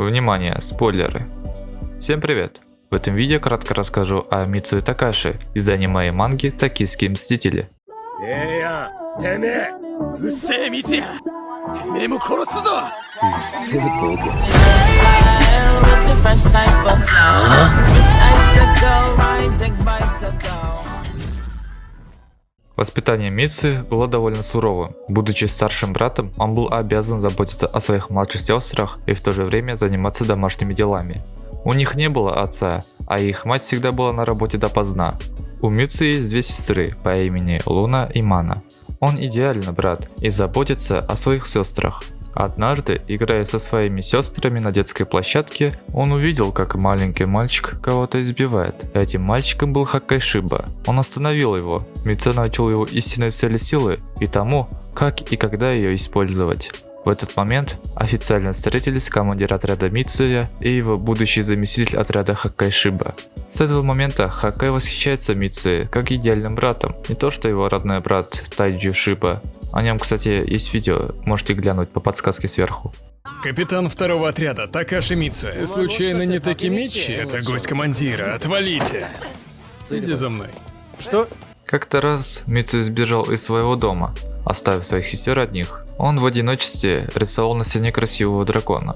Внимание, спойлеры. Всем привет! В этом видео кратко расскажу о Мицуе Такаши из аниме и манги «Токийские мстители». え Воспитание Митсы было довольно суровым. Будучи старшим братом, он был обязан заботиться о своих младших сестрах и в то же время заниматься домашними делами. У них не было отца, а их мать всегда была на работе допоздна. У Митсы есть две сестры по имени Луна и Мана. Он идеальный брат и заботится о своих сестрах. Однажды, играя со своими сестрами на детской площадке, он увидел, как маленький мальчик кого-то избивает. Этим мальчиком был Хаккай Шиба. Он остановил его. Митсу научил его истинной цели силы и тому, как и когда ее использовать. В этот момент официально встретились командир отряда Мицуя и его будущий заместитель отряда Хаккай Шиба. С этого момента Хаккай восхищается Мицуе как идеальным братом, не то что его родной брат Тайджу Шиба. О нем, кстати, есть видео, можете глянуть по подсказке сверху. Капитан второго отряда Такаши Мицуэ. Случайно не Такимичи? Это гость командира. Отвалите. Иди за мной. Что? Как-то раз Мицуя сбежал из своего дома, оставив своих сестер одних. Он в одиночестве рисовал на стене красивого дракона.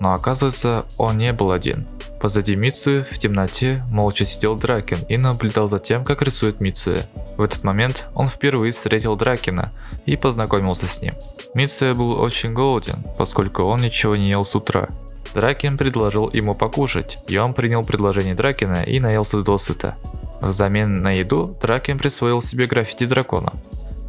Но оказывается, он не был один. Позади Мицуи в темноте молча сидел Дракин и наблюдал за тем, как рисует Мицуя. В этот момент он впервые встретил Дракина и познакомился с ним. Мицуя был очень голоден, поскольку он ничего не ел с утра. Дракин предложил ему покушать, и он принял предложение Дракина и наелся досыта. Взамен на еду Дракин присвоил себе граффити дракона.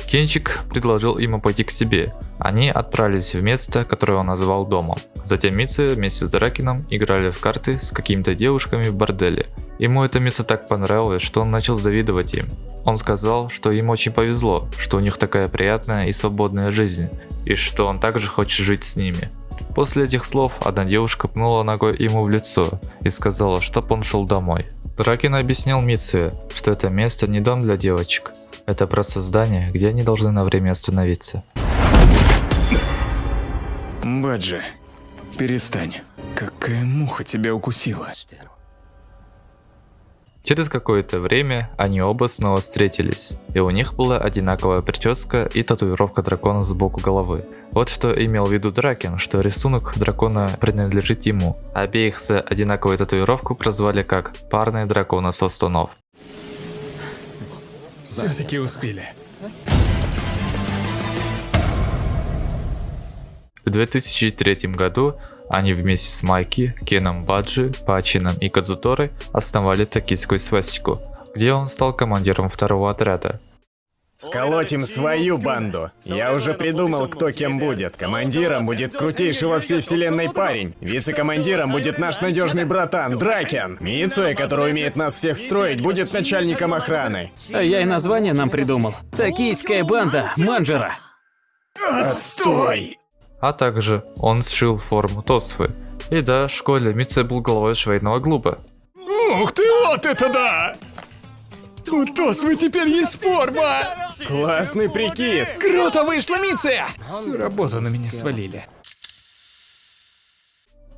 Кенчик предложил ему пойти к себе. Они отправились в место, которое он назвал домом. Затем Митсу вместе с Дракином играли в карты с какими-то девушками в борделе. Ему это место так понравилось, что он начал завидовать им. Он сказал, что им очень повезло, что у них такая приятная и свободная жизнь, и что он также хочет жить с ними. После этих слов одна девушка пнула ногой ему в лицо и сказала, чтоб он шел домой. Дракин объяснил Митсуе, что это место не дом для девочек, это просто здание, где они должны на время остановиться. Баджи, перестань. Какая муха тебя укусила? Через какое-то время они оба снова встретились, и у них была одинаковая прическа и татуировка дракона сбоку головы. Вот что имел в виду Дракин, что рисунок дракона принадлежит ему. Обеих за одинаковую татуировку прозвали как «парные дракона со стонов». Все-таки успели. В 2003 году они вместе с Майки, Кеном Баджи, Пачином и Кадзуторой основали токийскую свастику, где он стал командиром второго отряда. Сколотим свою банду. Я уже придумал, кто кем будет. Командиром будет крутейший во всей вселенной парень. Вице-командиром будет наш надежный братан Дракен. Мицуэ, который умеет нас всех строить, будет начальником охраны. А я и название нам придумал. Токийская банда Манджера. Отстой! А также он сшил форму Тосфы. И да, в школе Мицуэ был главой швейного клуба. Ух ты, вот это да! У Тосвы теперь есть форма! Классный прикид! Круто вышло, Миция! Всю работу на меня свалили.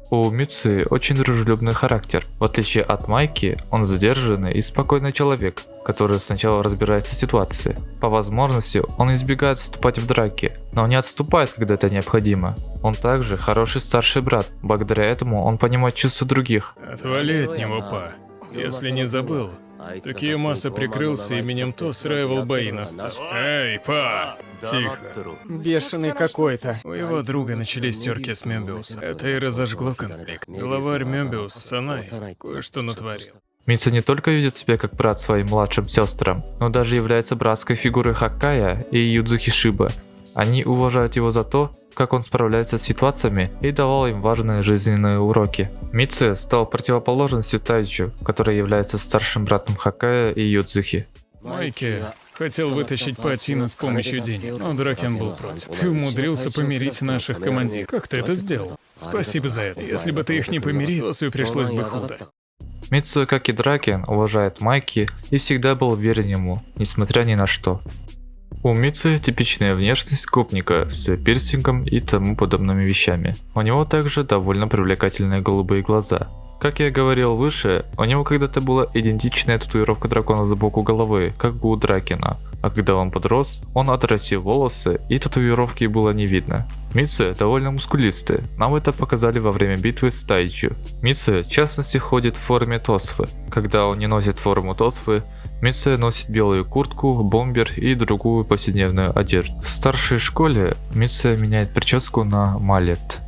У Мицуи очень дружелюбный характер. В отличие от Майки, он задержанный и спокойный человек, который сначала разбирается в ситуации. По возможности, он избегает вступать в драки, но не отступает, когда это необходимо. Он также хороший старший брат, благодаря этому он понимает чувства других. Отвали от него, па. Если не забыл, Такиямаса прикрылся именем Тос Райвел бои настал. Эй, па! Тихо. Бешеный какой-то. У его друга начались терки с Мёбиус. Это и разожгло конфликт. Главарь Мёбиус, Санай, кое-что натворил. Митсу не только видит себя как брат своим младшим сестрам, но даже является братской фигурой Хаккая и Юдзухи Шиба. Они уважают его за то, как он справляется с ситуациями и давал им важные жизненные уроки. Митсу стал противоположностью Тайчу, который является старшим братом Хакая и Юдзухи. Майки хотел вытащить Патина с помощью денег, но Дракен был против. Ты умудрился помирить наших командиров. Как ты это сделал? Спасибо за это. Если бы ты их не помирил, то себе пришлось бы худо. Митсу, как и Дракен, уважает Майки и всегда был верен ему, несмотря ни на что. У Мицы типичная внешность гопника с пирсингом и тому подобными вещами. У него также довольно привлекательные голубые глаза. Как я говорил выше, у него когда-то была идентичная татуировка дракона сбоку головы, как у Дракена. А когда он подрос, он отрастил волосы и татуировки было не видно. Митсу довольно мускулистый, нам это показали во время битвы с Тайчу. Митсу в частности ходит в форме Тосфы. Когда он не носит форму Тосфы, Митсу носит белую куртку, бомбер и другую повседневную одежду. В старшей школе Митсу меняет прическу на малет.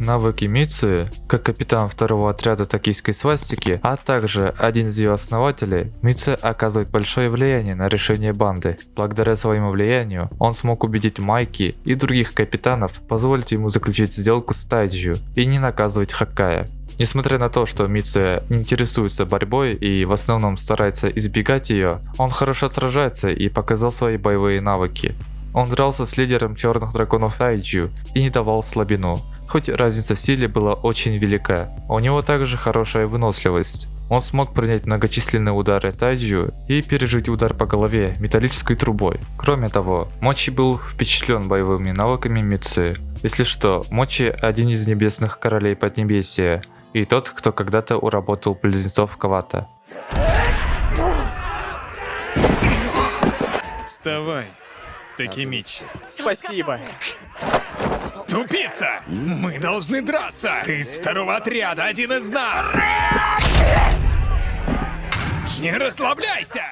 Навыки Митсуи, как капитан второго отряда токийской свастики, а также один из ее основателей, Митсуи оказывает большое влияние на решение банды. Благодаря своему влиянию, он смог убедить Майки и других капитанов позволить ему заключить сделку с Тайджу и не наказывать Хакая. Несмотря на то, что Митсуя не интересуется борьбой и в основном старается избегать ее, он хорошо сражается и показал свои боевые навыки. Он дрался с лидером черных драконов Айджу и не давал слабину хоть разница в силе была очень велика. У него также хорошая выносливость. Он смог принять многочисленные удары Тайджу и пережить удар по голове металлической трубой. Кроме того, Мочи был впечатлен боевыми навыками Митсы. Если что, Мочи один из небесных королей Поднебесия и тот, кто когда-то уработал близнецов Кавата. Вставай, Такимичи. Спасибо. Тупица! Мы должны драться! Ты из второго отряда, один из нас! Не расслабляйся!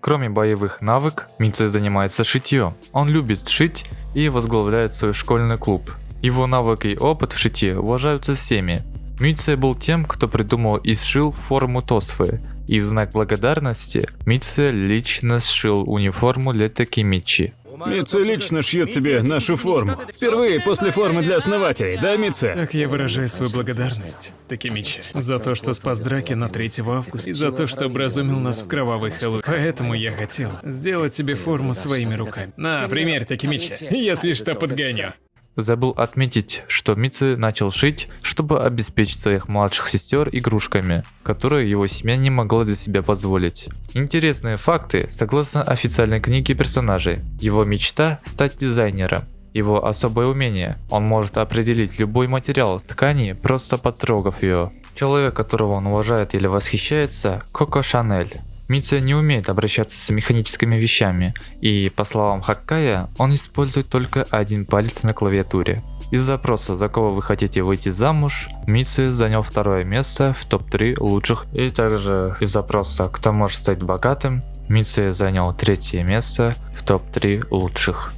Кроме боевых навык, Митсу занимается шитьем. Он любит шить и возглавляет свой школьный клуб. Его навык и опыт в шитье уважаются всеми. Митсу был тем, кто придумал и сшил форму Тосфы, и в знак благодарности Митсу лично сшил униформу Летаки Мичи. Митсу лично шьет тебе нашу форму. Впервые после формы для основателей, да, Митсу? Так я выражаю свою благодарность, Такимичи, за то, что спас драки на 3 августа, и за то, что образумил нас в кровавый Хэллоуин. Поэтому я хотел сделать тебе форму своими руками. На, примерь, Такимичи, если что, подгоню. Забыл отметить, что Митсу начал шить, чтобы обеспечить своих младших сестер игрушками, которые его семья не могла для себя позволить. Интересные факты, согласно официальной книге персонажей. Его мечта стать дизайнером. Его особое умение. Он может определить любой материал ткани, просто потрогав ее. Человек, которого он уважает или восхищается, Коко Шанель. Митя не умеет обращаться с механическими вещами, и, по словам Хаккая, он использует только один палец на клавиатуре. Из запроса «За кого вы хотите выйти замуж» Митсу занял второе место в топ-3 лучших. И также из запроса «Кто может стать богатым» Митсу занял третье место в топ-3 лучших.